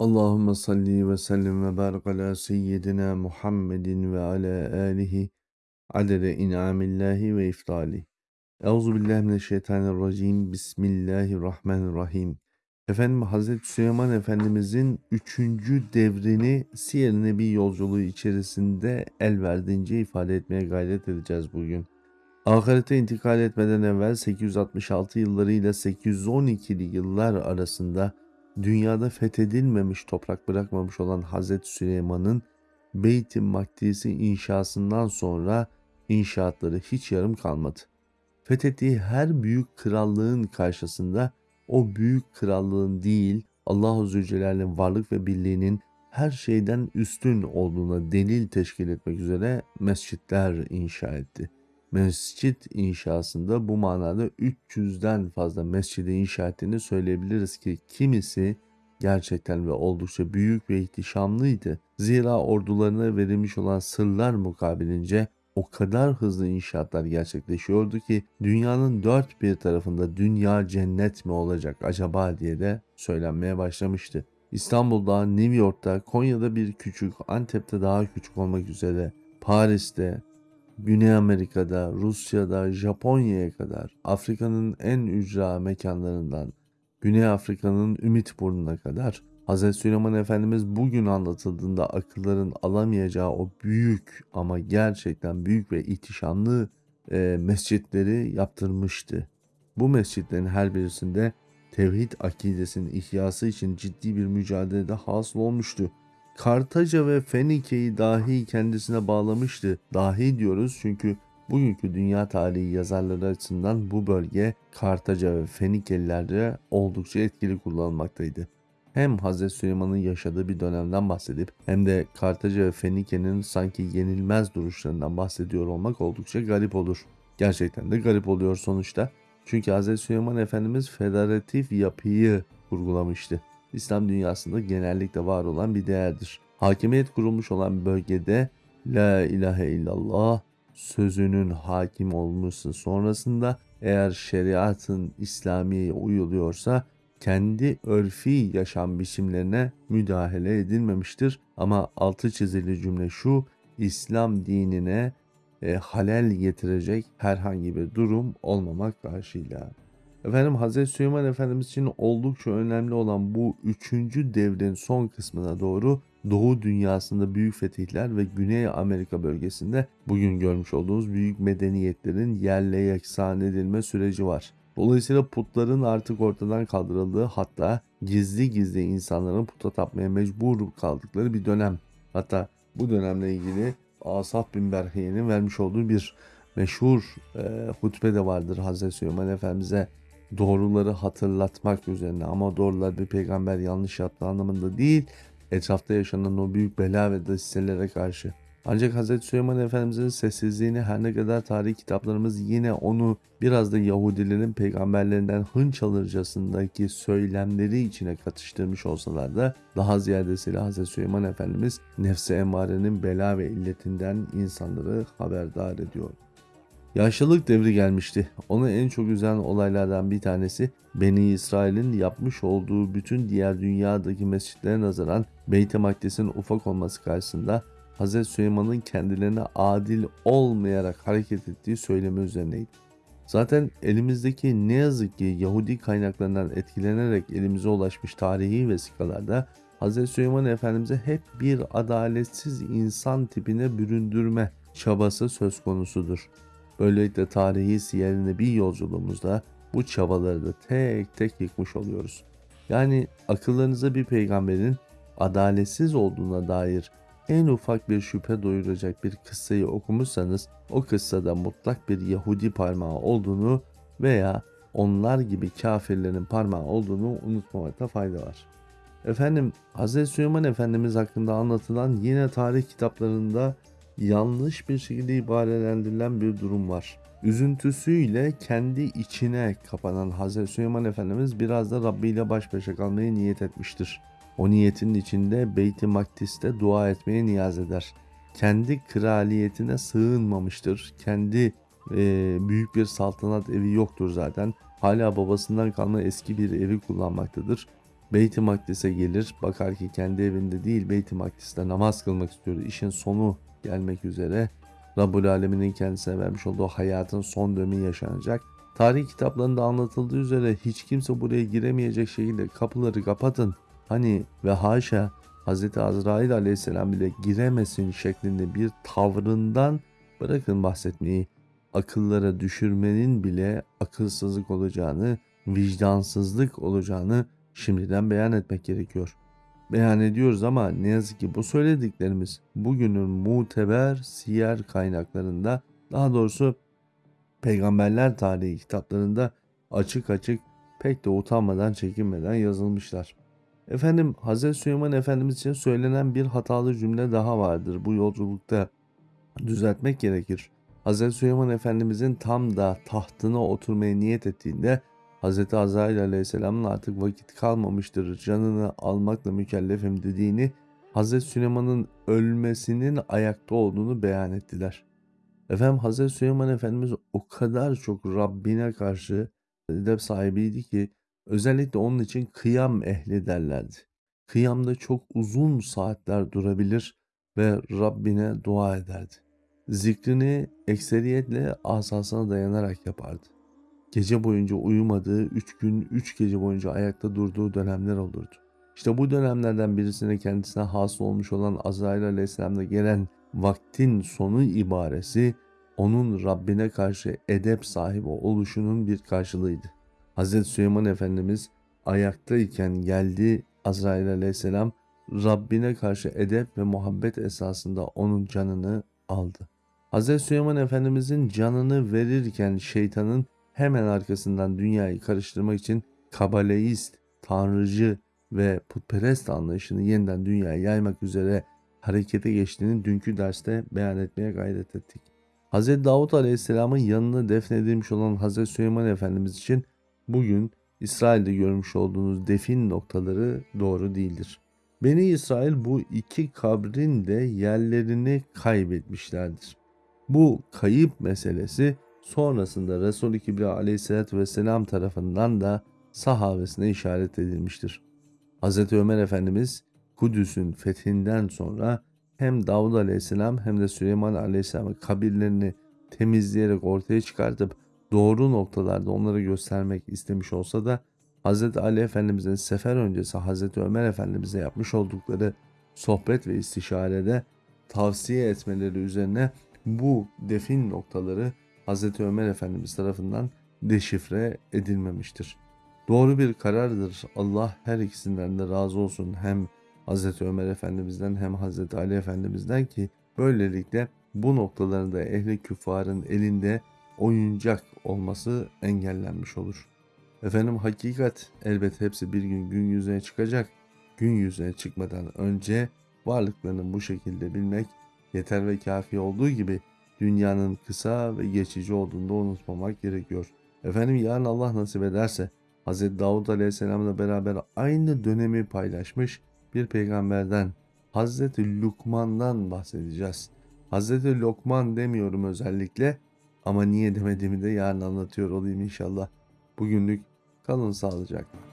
Allahümme salli ve sellim ve barik ala seyyidina Muhammedin ve ala alihi adede in'amillahi ve iftali. Euzu billahi mineşşeytanirracim. Bismillahirrahmanirrahim. Efendim Hazreti Süleyman Efendimizin üçüncü devrini Siyer Nebi yolculuğu içerisinde el verdiğince ifade etmeye gayret edeceğiz bugün. Ahirete intikal etmeden evvel 866 yılları ile 812'li yıllar arasında dünyada fethedilmemiş toprak bırakmamış olan Hazreti Süleyman'ın Beyt-i Makdis'i inşasından sonra inşaatları hiç yarım kalmadı. Fethettiği her büyük krallığın karşısında o büyük krallığın değil Allahu Zülcelal'in varlık ve birliğinin her şeyden üstün olduğuna delil teşkil etmek üzere mescitler inşa etti. Mescit inşasında bu manada 300'den fazla mescidi inşa ettiğini söyleyebiliriz ki kimisi gerçekten ve oldukça büyük ve ihtişamlıydı. Zira ordularına verilmiş olan sırlar mukabilince o kadar hızlı inşaatlar gerçekleşiyordu ki dünyanın dört bir tarafında dünya cennet mi olacak acaba diye de söylenmeye başlamıştı. İstanbul'da, New York'ta, Konya'da bir küçük, Antep'te daha küçük olmak üzere, Paris'te, Güney Amerika'da, Rusya'da, Japonya'ya kadar, Afrika'nın en ücra mekanlarından, Güney Afrika'nın Ümit Burnu'na kadar Hz. Süleyman Efendimiz bugün anlatıldığında akılların alamayacağı o büyük ama gerçekten büyük ve ihtişamlı e, mescitleri yaptırmıştı. Bu mescitlerin her birisinde tevhid akidesinin ihyası için ciddi bir mücadelede hasıl olmuştu. Kartaca ve Fenike'yi dahi kendisine bağlamıştı. Dahi diyoruz çünkü bugünkü dünya tarihi yazarları açısından bu bölge Kartaca ve Fenikelilerce oldukça etkili kullanılmaktaydı. Hem Hz. Süleyman'ın yaşadığı bir dönemden bahsedip hem de Kartaca ve Fenike'nin sanki yenilmez duruşlarından bahsediyor olmak oldukça garip olur. Gerçekten de garip oluyor sonuçta. Çünkü Hz. Süleyman Efendimiz federatif yapıyı vurgulamıştı. İslam dünyasında genellikle var olan bir değerdir. Hakimiyet kurulmuş olan bölgede La ilahe illallah sözünün hakim olması sonrasında eğer şeriatın İslamiye uyuluyorsa kendi örfi yaşam biçimlerine müdahale edilmemiştir. Ama altı çizili cümle şu, İslam dinine e, halel getirecek herhangi bir durum olmamak karşıyla. Efendim Hazreti Süleyman Efendimiz için oldukça önemli olan bu üçüncü devrin son kısmına doğru Doğu dünyasında büyük fetihler ve Güney Amerika bölgesinde bugün görmüş olduğumuz büyük medeniyetlerin yerle yeksan edilme süreci var. Dolayısıyla putların artık ortadan kaldırıldığı hatta gizli gizli insanların puta tapmaya mecbur kaldıkları bir dönem. Hatta bu dönemle ilgili Asaf bin Berhiye'nin vermiş olduğu bir meşhur e, hutbe de vardır Hazreti Süleyman Efendimiz'e doğruları hatırlatmak üzerine ama doğrular bir peygamber yanlış yaptığı anlamında değil etrafta yaşanan o büyük bela ve dasiselere karşı. Ancak Hz. Süleyman Efendimiz'in sessizliğini her ne kadar tarih kitaplarımız yine onu biraz da Yahudilerin peygamberlerinden hınç alırcasındaki söylemleri içine katıştırmış olsalar da daha ziyadesiyle Hz. Süleyman Efendimiz nefse emarenin bela ve illetinden insanları haberdar ediyor. Yaşlılık devri gelmişti. Onu en çok üzen olaylardan bir tanesi Beni İsrail'in yapmış olduğu bütün diğer dünyadaki mescitlere nazaran Beyt-i Makdis'in ufak olması karşısında Hz. Süleyman'ın kendilerine adil olmayarak hareket ettiği söylemi üzerineydi. Zaten elimizdeki ne yazık ki Yahudi kaynaklarından etkilenerek elimize ulaşmış tarihi vesikalarda Hz. Süleyman Efendimiz'e hep bir adaletsiz insan tipine büründürme çabası söz konusudur. Böylelikle tarihi siyerine bir yolculuğumuzda bu çabaları da tek tek yıkmış oluyoruz. Yani akıllarınıza bir peygamberin adaletsiz olduğuna dair en ufak bir şüphe doyuracak bir kıssayı okumuşsanız o kıssada mutlak bir Yahudi parmağı olduğunu veya onlar gibi kafirlerin parmağı olduğunu unutmamakta fayda var. Efendim Hz. Süleyman Efendimiz hakkında anlatılan yine tarih kitaplarında yanlış bir şekilde ibarelendirilen bir durum var. Üzüntüsüyle kendi içine kapanan Hz. Süleyman Efendimiz biraz da Rabbi ile baş başa kalmayı niyet etmiştir. O niyetin içinde Beyt-i Makdis'te dua etmeye niyaz eder. Kendi kraliyetine sığınmamıştır. Kendi e, büyük bir saltanat evi yoktur zaten. Hala babasından kalma eski bir evi kullanmaktadır. Beyt-i Makdis'e gelir. Bakar ki kendi evinde değil Beyt-i Makdis'te namaz kılmak istiyor. İşin sonu gelmek üzere. Rabbul Alemin'in kendisine vermiş olduğu hayatın son dönemi yaşanacak. Tarih kitaplarında anlatıldığı üzere hiç kimse buraya giremeyecek şekilde kapıları kapatın. Hani ve haşa Hz. Azrail aleyhisselam bile giremesin şeklinde bir tavrından bırakın bahsetmeyi akıllara düşürmenin bile akılsızlık olacağını, vicdansızlık olacağını şimdiden beyan etmek gerekiyor. Beyan ediyoruz ama ne yazık ki bu söylediklerimiz bugünün muteber siyer kaynaklarında daha doğrusu peygamberler tarihi kitaplarında açık açık pek de utanmadan çekinmeden yazılmışlar. Efendim Hz. Süleyman Efendimiz için söylenen bir hatalı cümle daha vardır. Bu yolculukta düzeltmek gerekir. Hz. Süleyman Efendimizin tam da tahtına oturmaya niyet ettiğinde Hz. Azrail Aleyhisselam'ın artık vakit kalmamıştır, canını almakla mükellefim dediğini, Hz. Süleyman'ın ölmesinin ayakta olduğunu beyan ettiler. Efendim Hz. Süleyman Efendimiz o kadar çok Rabbine karşı edep sahibiydi ki özellikle onun için kıyam ehli derlerdi. Kıyamda çok uzun saatler durabilir ve Rabbine dua ederdi. Zikrini ekseriyetle asasına dayanarak yapardı. Gece boyunca uyumadığı, üç gün, üç gece boyunca ayakta durduğu dönemler olurdu. İşte bu dönemlerden birisine kendisine hasıl olmuş olan Azrail Aleyhisselam'da gelen vaktin sonu ibaresi onun Rabbine karşı edep sahibi oluşunun bir karşılığıydı. Hz. Süleyman Efendimiz ayaktayken geldi Azrail Aleyhisselam Rabbine karşı edep ve muhabbet esasında onun canını aldı. Hz. Süleyman Efendimizin canını verirken şeytanın hemen arkasından dünyayı karıştırmak için kabaleist, tanrıcı ve putperest anlayışını yeniden dünyaya yaymak üzere harekete geçtiğini dünkü derste beyan etmeye gayret ettik. Hz. Davut Aleyhisselam'ın yanına defnedilmiş olan Hz. Süleyman Efendimiz için bugün İsrail'de görmüş olduğunuz defin noktaları doğru değildir. Beni İsrail bu iki kabrin de yerlerini kaybetmişlerdir. Bu kayıp meselesi sonrasında Resul-i Kibriya aleyhissalatü vesselam tarafından da sahabesine işaret edilmiştir. Hz. Ömer Efendimiz Kudüs'ün fethinden sonra hem Davud Aleyhisselam hem de Süleyman Aleyhisselam'ın kabirlerini temizleyerek ortaya çıkartıp doğru noktalarda onları göstermek istemiş olsa da Hz. Ali Efendimiz'in sefer öncesi Hz. Ömer Efendimiz'e yapmış oldukları sohbet ve istişarede tavsiye etmeleri üzerine bu defin noktaları Hz. Ömer Efendimiz tarafından deşifre edilmemiştir. Doğru bir karardır. Allah her ikisinden de razı olsun. Hem Hz. Ömer Efendimiz'den hem Hz. Ali Efendimiz'den ki böylelikle bu noktalarda ehli küffarın elinde oyuncak olması engellenmiş olur. Efendim hakikat elbet hepsi bir gün gün yüzüne çıkacak. Gün yüzüne çıkmadan önce varlıklarını bu şekilde bilmek yeter ve kafi olduğu gibi dünyanın kısa ve geçici olduğunu da unutmamak gerekiyor. Efendim yarın Allah nasip ederse Hz. Davud Aleyhisselam'la beraber aynı dönemi paylaşmış bir peygamberden Hz. Lukman'dan bahsedeceğiz. Hz. Lokman demiyorum özellikle ama niye demediğimi de yarın anlatıyor olayım inşallah. Bugünlük kalın sağlıcakla.